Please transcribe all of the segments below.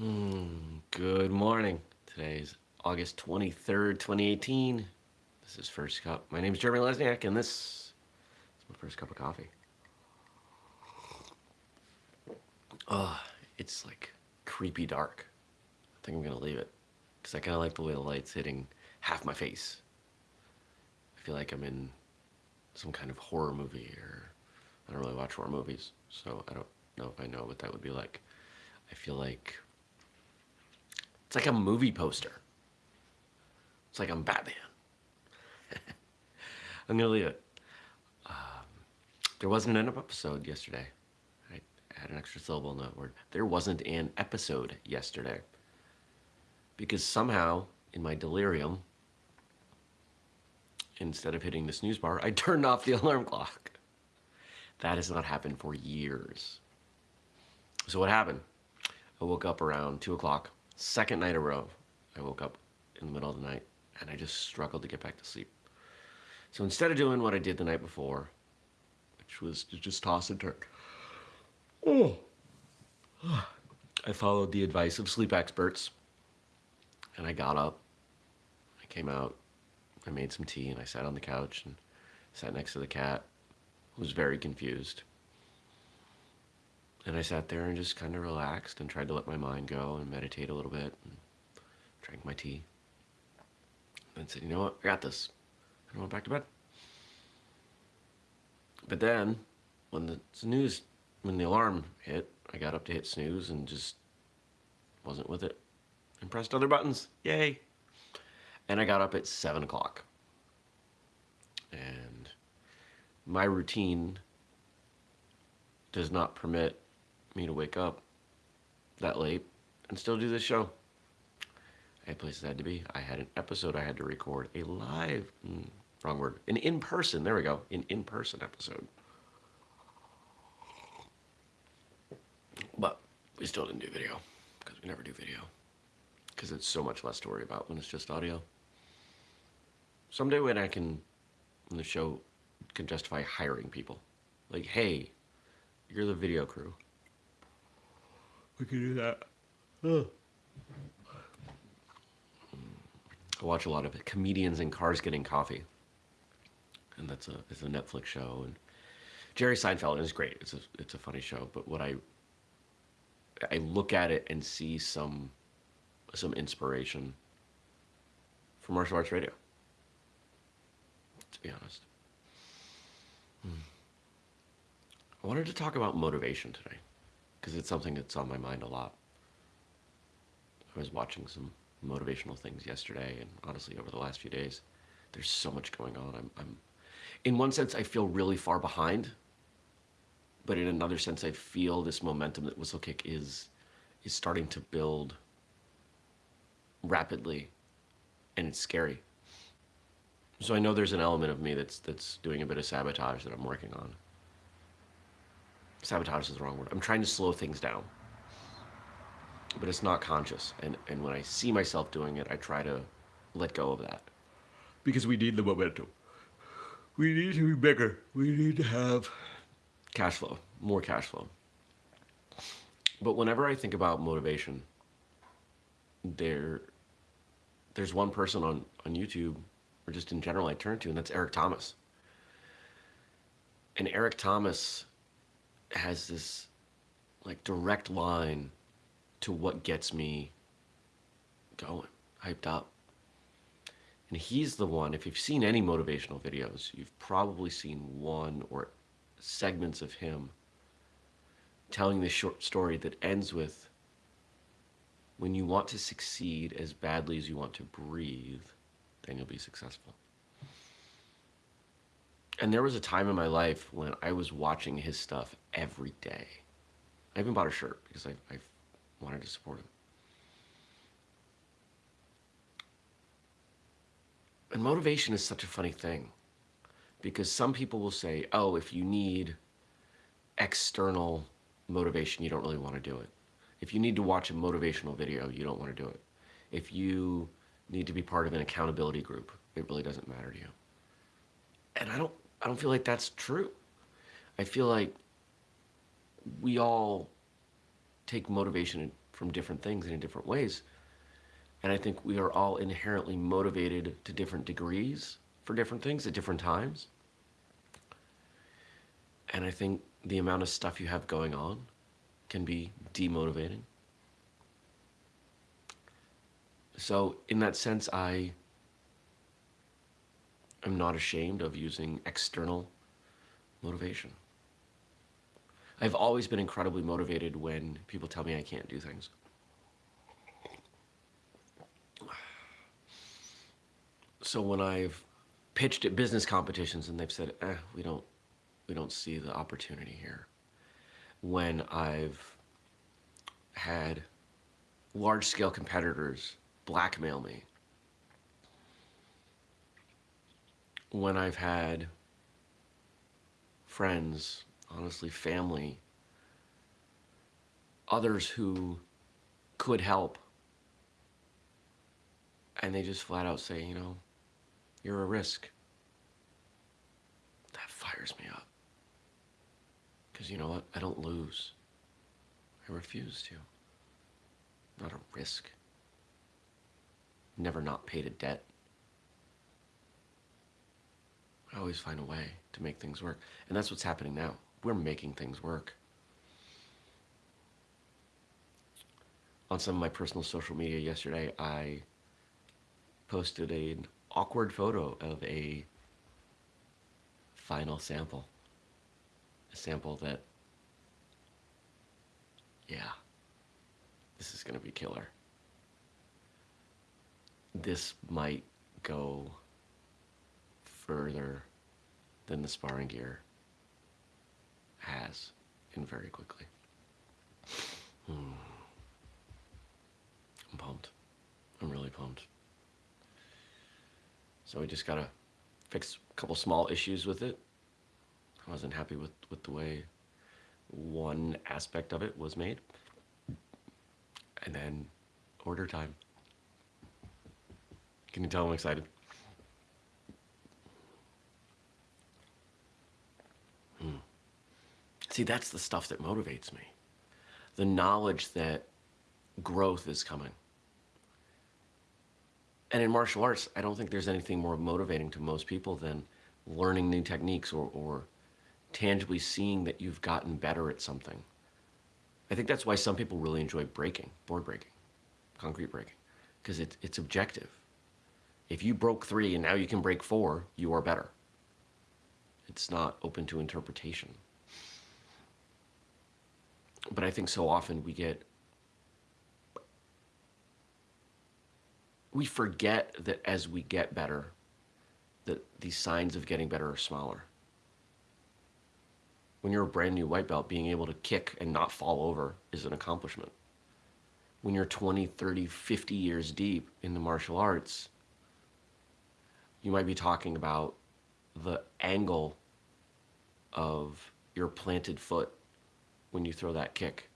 Mm, good morning. Today is August 23rd, 2018. This is First Cup. My name is Jeremy Lesniak, and this is my first cup of coffee. Oh, it's like creepy dark. I think I'm gonna leave it because I kind of like the way the light's hitting half my face. I feel like I'm in some kind of horror movie, or I don't really watch horror movies, so I don't know if I know what that would be like. I feel like it's like a movie poster. It's like I'm Batman. I'm gonna leave it. Um, there wasn't an episode yesterday. I had an extra syllable in that word. There wasn't an episode yesterday. Because somehow, in my delirium, instead of hitting the snooze bar, I turned off the alarm clock. That has not happened for years. So what happened? I woke up around 2 o'clock, second night in a row. I woke up in the middle of the night and I just struggled to get back to sleep. So instead of doing what I did the night before, which was to just toss and turn, oh, I followed the advice of sleep experts and I got up, I came out, I made some tea and I sat on the couch and sat next to the cat, who was very confused. And I sat there and just kind of relaxed and tried to let my mind go and meditate a little bit and drank my tea. And said, you know what, I got this. And I went back to bed. But then, when the snooze, when the alarm hit, I got up to hit snooze and just wasn't with it. And pressed other buttons. Yay! And I got up at 7 o'clock. And my routine does not permit me to wake up that late and still do this show. I had places I had to be. I had an episode I had to record, a live, mm, wrong word, an in-person, there we go, an in-person episode. But we still didn't do video, because we never do video. Because it's so much less to worry about when it's just audio. Someday when I can, when the show can justify hiring people, like, hey, you're the video crew. We can do that. I watch a lot of. Comedians in cars getting coffee. And that's a, it's a Netflix show. And Jerry Seinfeld is great. It's a, it's a funny show. But what I, I look at it and see some, some inspiration from martial arts radio. To be honest. Hmm. I wanted to talk about motivation today because it's something that's on my mind a lot. I was watching some motivational things yesterday and honestly over the last few days. There's so much going on. I'm, I'm in one sense, I feel really far behind, but in another sense, I feel this momentum that Whistlekick is, is starting to build rapidly and it's scary. So I know there's an element of me that's, that's doing a bit of sabotage that I'm working on sabotage is the wrong word. I'm trying to slow things down. But it's not conscious. And, and when I see myself doing it, I try to let go of that. Because we need the momentum. We need to be bigger. We need to have cash flow, more cash flow. But whenever I think about motivation, there, there's one person on, on YouTube, or just in general, I turn to, and that's Eric Thomas. And Eric Thomas has this like direct line to what gets me going, hyped up. And he's the one, if you've seen any motivational videos, you've probably seen one or segments of him telling this short story that ends with, when you want to succeed as badly as you want to breathe, then you'll be successful. And there was a time in my life when I was watching his stuff every day. I even bought a shirt because I, I wanted to support him. And motivation is such a funny thing because some people will say, oh, if you need external motivation, you don't really want to do it. If you need to watch a motivational video, you don't want to do it. If you need to be part of an accountability group, it really doesn't matter to you. And I don't I don't feel like that's true. I feel like we all take motivation from different things and in different ways. And I think we are all inherently motivated to different degrees for different things at different times. And I think the amount of stuff you have going on can be demotivating. So, in that sense, I am not ashamed of using external motivation. I've always been incredibly motivated when people tell me I can't do things. So when I've pitched at business competitions and they've said, eh, we don't, we don't see the opportunity here. When I've had large scale competitors blackmail me. When I've had friends honestly, family, others who could help. And they just flat out say, you know, you're a risk. That fires me up. Because you know what? I don't lose. I refuse to. Not a risk. Never not paid a debt. I always find a way to make things work. And that's what's happening now we're making things work. On some of my personal social media yesterday, I posted an awkward photo of a final sample. A sample that, yeah, this is going to be killer. This might go further than the sparring gear has and very quickly. Hmm. I'm pumped. I'm really pumped. So we just gotta fix a couple small issues with it. I wasn't happy with, with the way one aspect of it was made. And then order time. Can you tell I'm excited? See, that's the stuff that motivates me. The knowledge that growth is coming. And in martial arts, I don't think there's anything more motivating to most people than learning new techniques or, or tangibly seeing that you've gotten better at something. I think that's why some people really enjoy breaking, board breaking, concrete breaking, because it, it's objective. If you broke three and now you can break four, you are better. It's not open to interpretation but I think so often we get we forget that as we get better, that these signs of getting better are smaller. When you're a brand new white belt, being able to kick and not fall over is an accomplishment. When you're 20, 30, 50 years deep in the martial arts, you might be talking about the angle of your planted foot when you throw that kick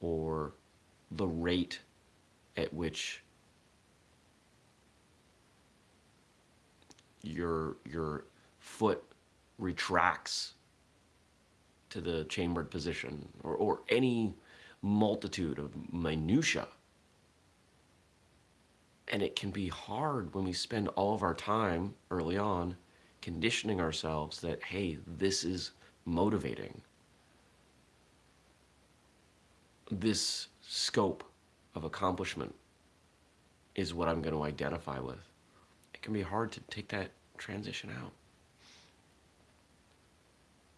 or the rate at which your your foot retracts to the chambered position or, or any multitude of minutia and it can be hard when we spend all of our time early on conditioning ourselves that hey this is motivating this scope of accomplishment is what I'm going to identify with. It can be hard to take that transition out.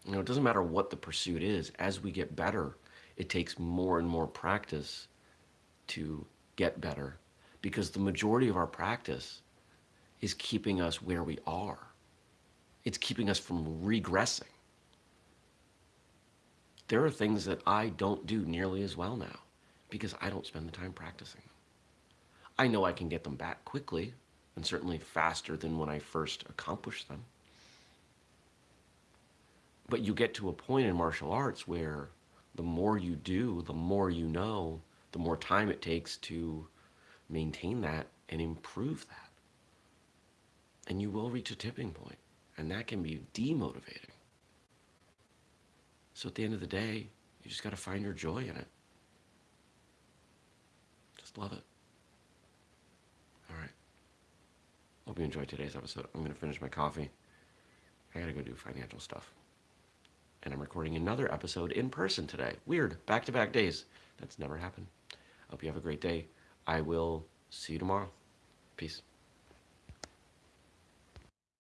You know, it doesn't matter what the pursuit is. As we get better, it takes more and more practice to get better because the majority of our practice is keeping us where we are. It's keeping us from regressing there are things that I don't do nearly as well now because I don't spend the time practicing. I know I can get them back quickly and certainly faster than when I first accomplished them. But you get to a point in martial arts where the more you do, the more you know, the more time it takes to maintain that and improve that. And you will reach a tipping point, and that can be demotivating. So at the end of the day, you just got to find your joy in it. Just love it. All right. Hope you enjoyed today's episode. I'm going to finish my coffee. I got to go do financial stuff. And I'm recording another episode in person today. Weird. Back to back days. That's never happened. Hope you have a great day. I will see you tomorrow. Peace.